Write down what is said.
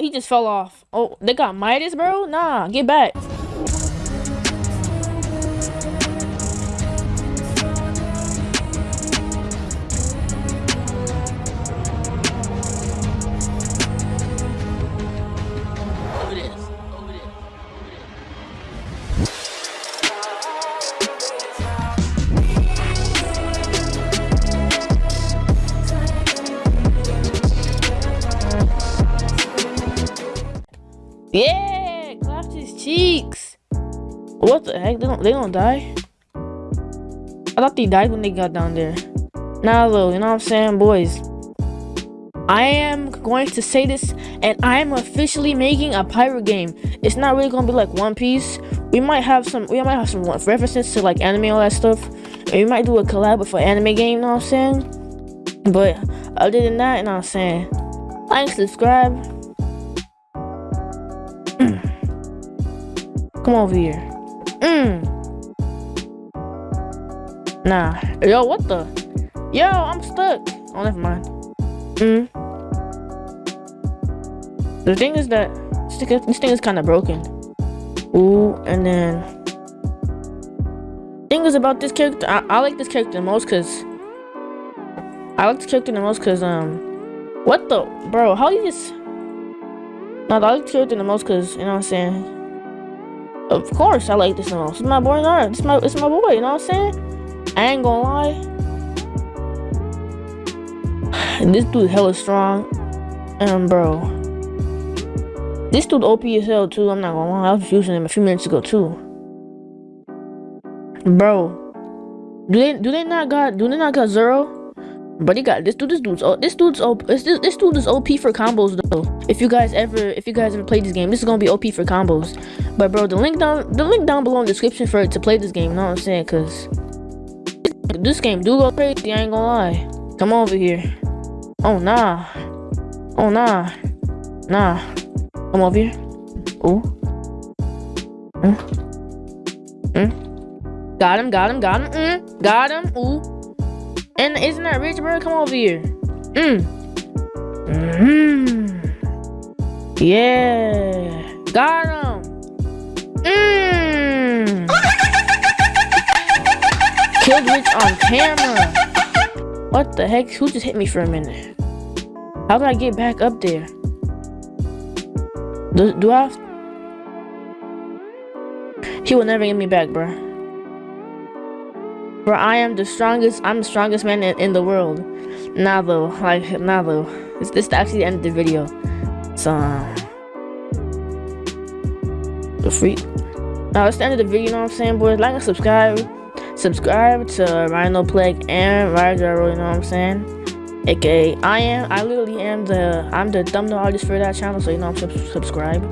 he just fell off. Oh, they got Midas, bro? Nah, get back. Yeah, clapped his cheeks. What the heck? They don't they don't die? I thought they died when they got down there. Nah though, you know what I'm saying, boys. I am going to say this, and I am officially making a pirate game. It's not really gonna be like One Piece. We might have some, we might have some references to like anime, all that stuff. And we might do a collab with an anime game. You know what I'm saying? But other than that, you know what I'm saying. Like, subscribe. Come over here. Mm. Nah. Yo, what the? Yo, I'm stuck. Oh, never mind. Mm. The thing is that this thing, this thing is kind of broken. Ooh, and then thing is about this character. I, I like this character the most because I like this character the most because um, what the bro? How you just? No, I like this character the most because you know what I'm saying. Of course, I like this the most. It's my boy Nard. It's my it's my boy. You know what I'm saying? I ain't gonna lie. This dude hella strong. And bro. This dude OP as hell too, I'm not gonna lie. I was using him a few minutes ago too. Bro. Do they do they not got do they not got Zero? But he got this dude this dude's this dude's OP this, this dude is OP for combos though. If you guys ever if you guys ever played this game, this is gonna be OP for combos. But bro, the link down the link down below in the description for it to play this game, you know what I'm saying? Cause this game do go crazy, I ain't gonna lie. Come over here. Oh nah. Oh nah. Nah. Come over here. Ooh. Mm. Mm. Got him, got him, got him. Mm. Got him. Ooh. And isn't that rich, bro? Come over here. Mm. Mm. Yeah. Got him. Mm. Killed Rich on camera. What the heck? Who just hit me for a minute? How do I get back up there? Do, do I. He will never get me back, bro. Bro, I am the strongest, I'm the strongest man in, in the world. Nah, though. Like, nah, though. This, this is actually the end of the video. So, um, the free. Now, it's the end of the video, you know what I'm saying, boys? Like and subscribe. Subscribe to Rhino Plague and Ryder, you know what I'm saying? aka I am I literally am the I'm the thumbnail artist for that channel so you know I'm sub subscribe